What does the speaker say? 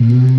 Mm-hmm.